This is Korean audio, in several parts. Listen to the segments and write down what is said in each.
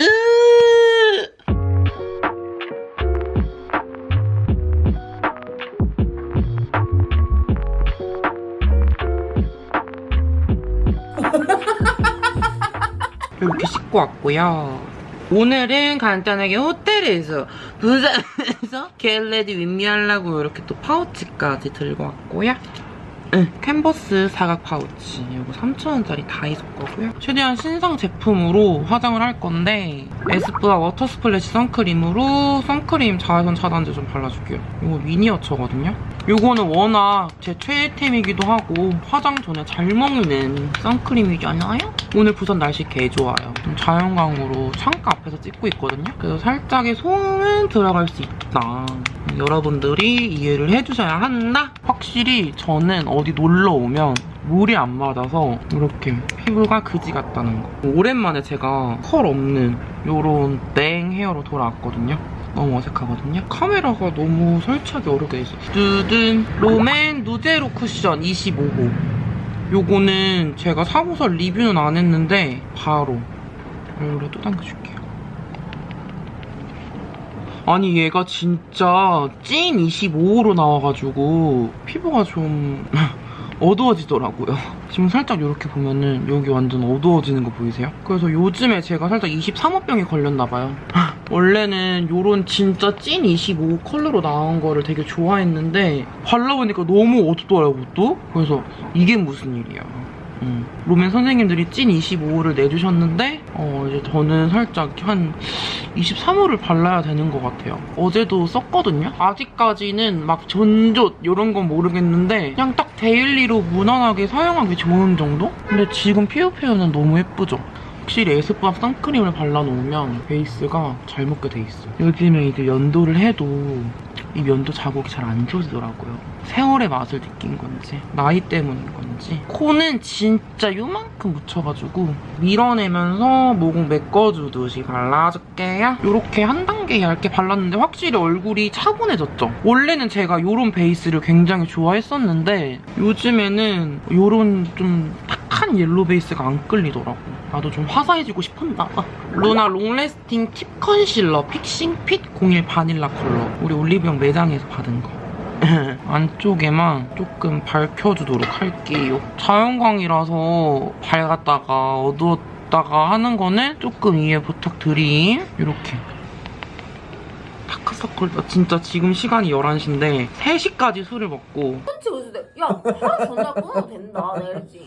으 이렇게 씻고 왔고요. 오늘은 간단하게 호텔에서 부산에서 get ready with me하려고 이렇게 또 파우치까지 들고 왔고요. 응, 캔버스 사각 파우치 이거 3,000원짜리 다이소 거고요. 최대한 신상 제품으로 화장을 할 건데 에스쁘아 water splash 선크림으로 선크림 자외선 차단제 좀 발라줄게요. 이거 미니어처거든요. 이거는 워낙 제 최애템이기도 하고 화장 전에 잘 먹는 선크림이잖아요? 오늘 부산 날씨 개 좋아요. 좀 자연광으로 창가 앞에서 찍고 있거든요. 그래서 살짝의 소음은 들어갈 수 있다. 여러분들이 이해를 해주셔야 한다. 확실히 저는 어디 놀러 오면 물이 안 맞아서 이렇게 피부가 그지 같다는 거. 오랜만에 제가 컬 없는 이런 땡 헤어로 돌아왔거든요. 너무 어색하거든요. 카메라가 너무 설치하기 어렵게 있어. 두둔 롬앤 누제로 쿠션 25호. 요거는 제가 사고서 리뷰는 안 했는데 바로 이렇게 또 당겨줄게요. 아니 얘가 진짜 찐 25호로 나와가지고 피부가 좀 어두워지더라고요. 지금 살짝 이렇게 보면은 여기 완전 어두워지는 거 보이세요? 그래서 요즘에 제가 살짝 23호병이 걸렸나봐요. 원래는 요런 진짜 찐 25 컬러로 나온 거를 되게 좋아했는데 발라보니까 너무 어둡더라고 또? 그래서 이게 무슨 일이야. 음. 롬앤 선생님들이 찐 25호를 내주셨는데 어, 이제 저는 살짝 한 23호를 발라야 되는 것 같아요. 어제도 썼거든요. 아직까지는 막 건조 이런 건 모르겠는데 그냥 딱 daily로 무난하게 사용하기 좋은 정도? 근데 지금 피부 표현은 너무 예쁘죠? 확실히 에스쁘아 선크림을 발라놓으면 베이스가 잘 먹게 돼 있어요. 요즘에 이제 면도를 해도 이 면도 자국이 잘 안 지워지더라고요. 세월의 맛을 느낀 건지 나이 때문인 건지 코는 진짜 요만큼 묻혀가지고 밀어내면서 모공 메꿔주듯이 발라줄게요. 이렇게 한 단계 얇게 발랐는데 확실히 얼굴이 차분해졌죠? 원래는 제가 이런 베이스를 굉장히 좋아했었는데 요즘에는 이런 좀 yellow 베이스가 안 끌리더라고. 나도 좀 화사해지고 싶었나 봐. 루나 long lasting tip 컨실러 fixing fit 01 바닐라 컬러. 우리 올리브영 매장에서 받은 거. 안쪽에만 조금 밝혀주도록 할게요. 자연광이라서 밝았다가 어두웠다가 하는 거는 조금 이해 부탁드림. 이렇게. 다크서클, 나 진짜 지금 시간이 11시인데 3시까지 술을 먹고 그치 그치 야 하루 전날 끊어도 된다 그랬지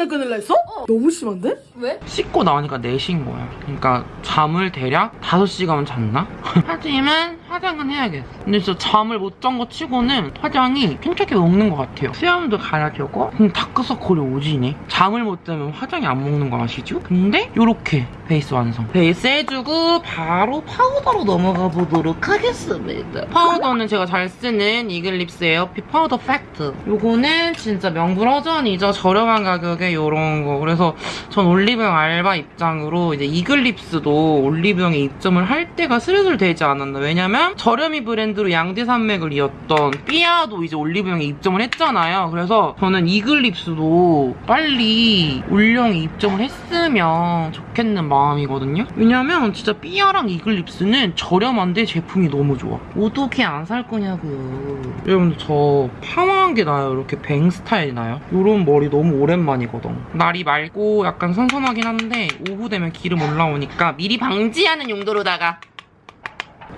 전에 끊을라 했어? 너무 심한데? 왜? 씻고 나오니까 4시인 거야. 그러니까 잠을 대략 5시간 잤나? 하지만 화장은 해야겠어. 근데 진짜 잠을 못 잔 거 치고는 화장이 팽팽하게 먹는 것 같아요. 수염도 가야 되고 근데 다크서클이 오지네. 잠을 못 자면 화장이 안 먹는 거 아시죠? 근데 이렇게 베이스 완성. 베이스 해주고 바로 파우더로 넘어가 보도록 하겠습니다. 파우더는 제가 잘 쓰는 이글립스 에어핏 파우더 팩트. 요거는 진짜 명불허전이죠. 저렴한 가격에 요런 거. 그래서 전 올리브영 알바 입장으로 이제 이글립스도 올리브영에 입점을 할 때가 슬슬 되지 않았나. 왜냐면 저렴이 브랜드로 양대 산맥을 이었던 삐아도 이제 올리브영에 입점을 했잖아요. 그래서 저는 이글립스도 빨리 올영에 입점을 했으면 좋겠는 마음이거든요. 왜냐면 진짜 삐아랑 이글립스는 저렴한데 제품이 너무 좋아. 어떻게 안 살 거냐고요. 여러분들 저 파마한 게 나요. 이렇게 뱅 스타일 나요. 이런 머리 너무 오랜만이 거든. 날이 맑고 약간 선선하긴 한데 오후 되면 기름 올라오니까 미리 방지하는 용도로다가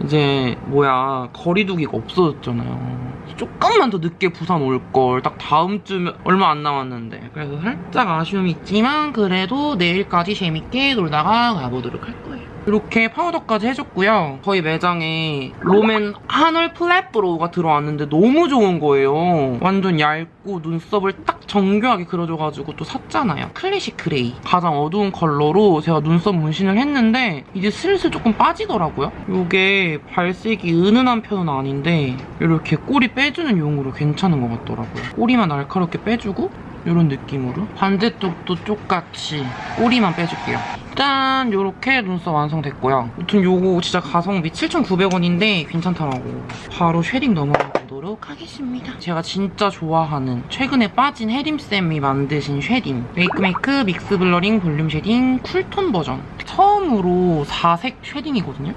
이제 뭐야 거리두기가 없어졌잖아요. 조금만 더 늦게 부산 올 걸 딱 다음 주면 얼마 안 남았는데 그래서 살짝 아쉬움이 있지만 그래도 내일까지 재밌게 놀다가 가보도록 할 거예요. 이렇게 파우더까지 해줬고요. 저희 매장에 롬앤 한올 flat brow가 들어왔는데 너무 좋은 거예요. 완전 얇고 눈썹을 딱 정교하게 그려줘가지고 또 샀잖아요. classic gray. 가장 어두운 컬러로 제가 눈썹 문신을 했는데 이제 슬슬 조금 빠지더라고요. 이게 발색이 은은한 편은 아닌데 이렇게 꼬리 빼주는 용으로 괜찮은 것 같더라고요. 꼬리만 날카롭게 빼주고 이런 느낌으로 반대쪽도 똑같이 꼬리만 빼줄게요. 짠! 이렇게 눈썹 완성됐고요. 아무튼 요거 진짜 가성비 7,900원인데 괜찮더라고. 바로 shading 넘어가 보도록 발라보도록 하겠습니다. 제가 진짜 좋아하는 최근에 빠진 혜림쌤이 만드신 shading 웨이크메이크 mix blurring volume shading cool tone 버전 처음으로 4색 shading이거든요.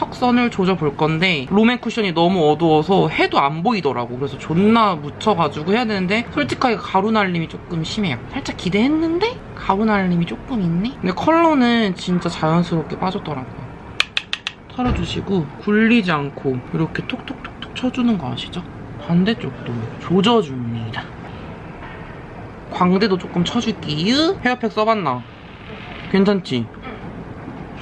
턱선을 조져볼 건데 롬앤 쿠션이 너무 어두워서 해도 안 보이더라고 그래서 존나 묻혀가지고 해야 되는데 솔직하게 가루 날림이 조금 심해요 살짝 기대했는데 가루 날림이 조금 있네 근데 컬러는 진짜 자연스럽게 빠졌더라고요 털어주시고 굴리지 않고 이렇게 톡톡톡톡 쳐주는 거 아시죠? 반대쪽도 조져줍니다 광대도 조금 쳐줄게요 hair pack 써봤나? 괜찮지?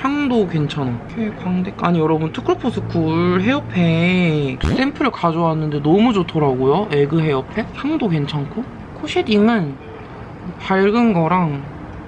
향도 괜찮아. 이렇게 광대. 아니 여러분 투쿨포스쿨 hair pack 샘플을 가져왔는데 너무 좋더라고요. egg hair pack. 향도 괜찮고. 코 shading은 밝은 거랑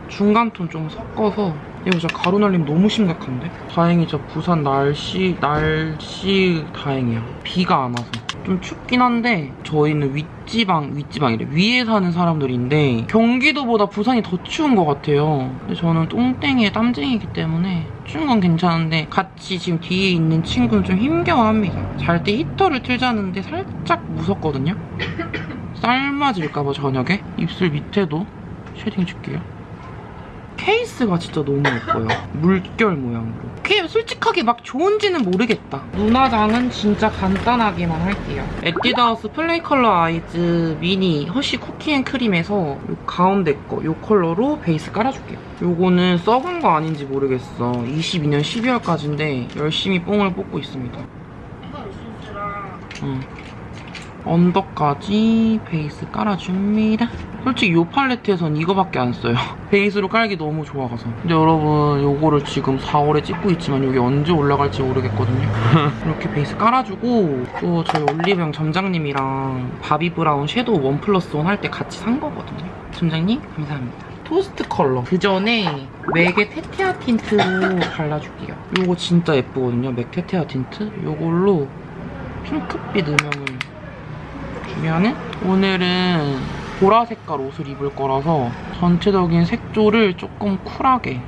중간 톤 좀 섞어서 이거 진짜 가루 날림 너무 심각한데? 다행히 진짜 부산 날씨 날씨 다행이야. 비가 안 와서. 좀 춥긴 한데 저희는 윗지방 윗지방이래. 위에 사는 사람들인데 경기도보다 부산이 더 추운 것 같아요. 근데 저는 똥땡이에 땀쟁이기 때문에 추운 건 괜찮은데 같이 지금 뒤에 있는 친구는 좀 힘겨워합니다. 잘 때 히터를 틀자는데 살짝 무섭거든요? 삶아질까봐 저녁에? 입술 밑에도 shading 줄게요 케이스가 진짜 너무 예뻐요. 물결 모양으로. 그게 솔직하게 막 좋은지는 모르겠다. 눈화장은 진짜 간단하게만 할게요. 에뛰드하우스 Play Color Eyes Mini Hershey Cookies and Cream에서 요 가운데 거, 요 컬러로 베이스 깔아줄게요. 요거는 썩은 거 아닌지 모르겠어. 22년 12월까지인데 열심히 뽕을 뽑고 있습니다. 응. 언더까지 베이스 깔아줍니다. 솔직히 이 팔레트에선 이거밖에 안 써요. 베이스로 깔기 너무 좋아가서. 근데 여러분 요거를 지금 4월에 찍고 있지만 여기 언제 올라갈지 모르겠거든요. 이렇게 베이스 깔아주고 또 저희 올리브영 점장님이랑 Bobbi Brown 섀도우 one plus one 할 때 같이 산 거거든요. 점장님 감사합니다. 토스트 컬러. 그 전에 MAC의 Tete-a-Tint로 발라줄게요. 요거 진짜 예쁘거든요. MAC Tete-a-Tint. 요걸로 핑크빛 음영을 주면은 오늘은 보라 색깔 옷을 입을 거라서 전체적인 색조를 조금 쿨하게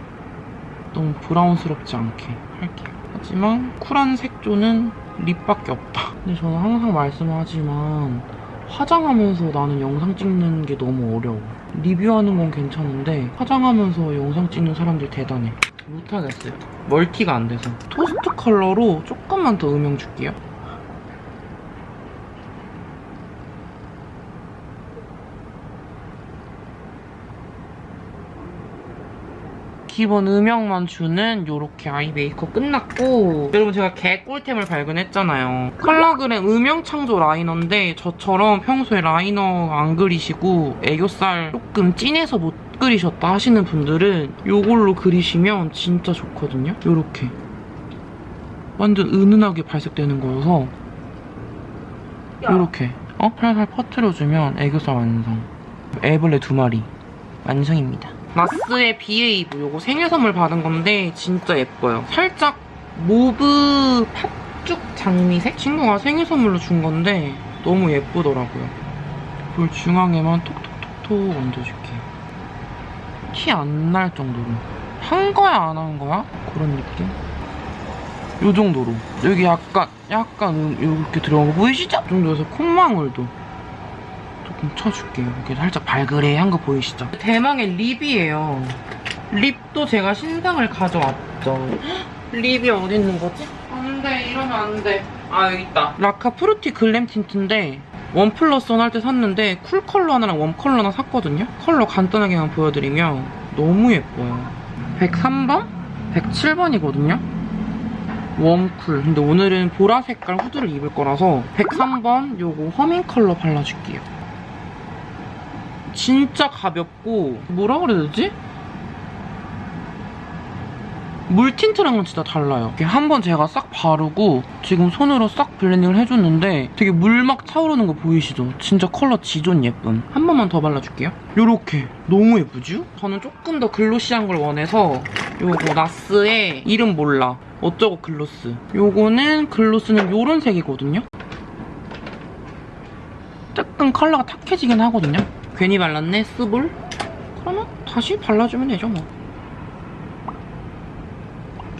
너무 브라운스럽지 않게 할게요. 하지만 쿨한 색조는 립밖에 없다. 근데 저는 항상 말씀하지만 화장하면서 나는 영상 찍는 게 너무 어려워. 리뷰하는 건 괜찮은데 화장하면서 영상 찍는 사람들 대단해. 못하겠어요. 멀티가 안 돼서. 토스트 컬러로 조금만 더 음영 줄게요. 기본 음영만 주는 요렇게 아이 메이크업 끝났고 여러분 제가 개꿀템을 발견했잖아요. 컬러그램 음영 창조 liner인데 저처럼 평소에 liner 안 그리시고 애교살 조금 진해서 못 그리셨다 하시는 분들은 요걸로 그리시면 진짜 좋거든요. 요렇게. 완전 은은하게 발색되는 거여서. 요렇게. 어? 살살 퍼트려주면 애교살 완성. 애벌레 두 마리. 완성입니다 NARS의 Behave 요거 생일 선물 받은 건데 진짜 예뻐요. 살짝 mauve 팥죽 장미색? 친구가 생일 선물로 준 건데 너무 예쁘더라고요. 볼 중앙에만 톡톡톡톡 얹어줄게요. 티 안 날 정도로. 한 거야 안 한 거야? 그런 느낌? 요 정도로. 여기 약간 약간 음, 이렇게 들어간 거 보이시죠? 이 정도에서 콧망울도 조금 쳐줄게요. 이렇게 살짝 발그레한 거 보이시죠? 대망의 lip이에요. lip도 제가 신상을 가져왔죠. lip이 어디 있는 거지? 안 돼, 이러면 안 돼. 아, 여기 있다. 라카 Fruity Glam Tint인데 one plus one 할 때 샀는데 cool 컬러 하나랑 warm 컬러 하나 샀거든요? 컬러 간단하게만 보여드리면 너무 예뻐요. 103번? 107번이거든요? warm cool. 근데 오늘은 보라 색깔 후드를 입을 거라서 103번 요거 Humming 컬러 발라줄게요. 진짜 가볍고 뭐라 그래야 되지? 물 tint랑은 진짜 달라요. 이렇게 한 번 제가 싹 바르고 지금 손으로 싹 blending을 해줬는데 되게 물 막 차오르는 거 보이시죠? 진짜 컬러 지존 예쁨. 한 번만 더 발라줄게요. 요렇게. 너무 예쁘죠? 저는 조금 더 글로시한 걸 원해서 요거 나스의 이름 몰라. 어쩌고 글로스. 요거는 글로스는 요런 색이거든요? 조금 컬러가 탁해지긴 하거든요? 괜히 발랐네, 스볼? 그러면 다시 발라주면 되죠, 뭐.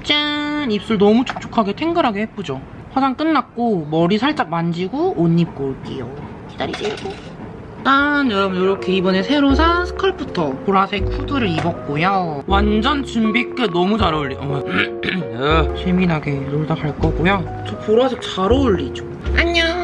짠! 입술 너무 촉촉하게 탱글하게 예쁘죠? 화장 끝났고 머리 살짝 만지고 옷 입고 올게요. 기다리세요. 짠! 여러분 이렇게 이번에 새로 산 스컬프터 보라색 후드를 입었고요. 완전 준비 끝 너무 잘 어울리. 어머. 어, 재미나게 놀다 갈 거고요. 저 보라색 잘 어울리죠? 안녕!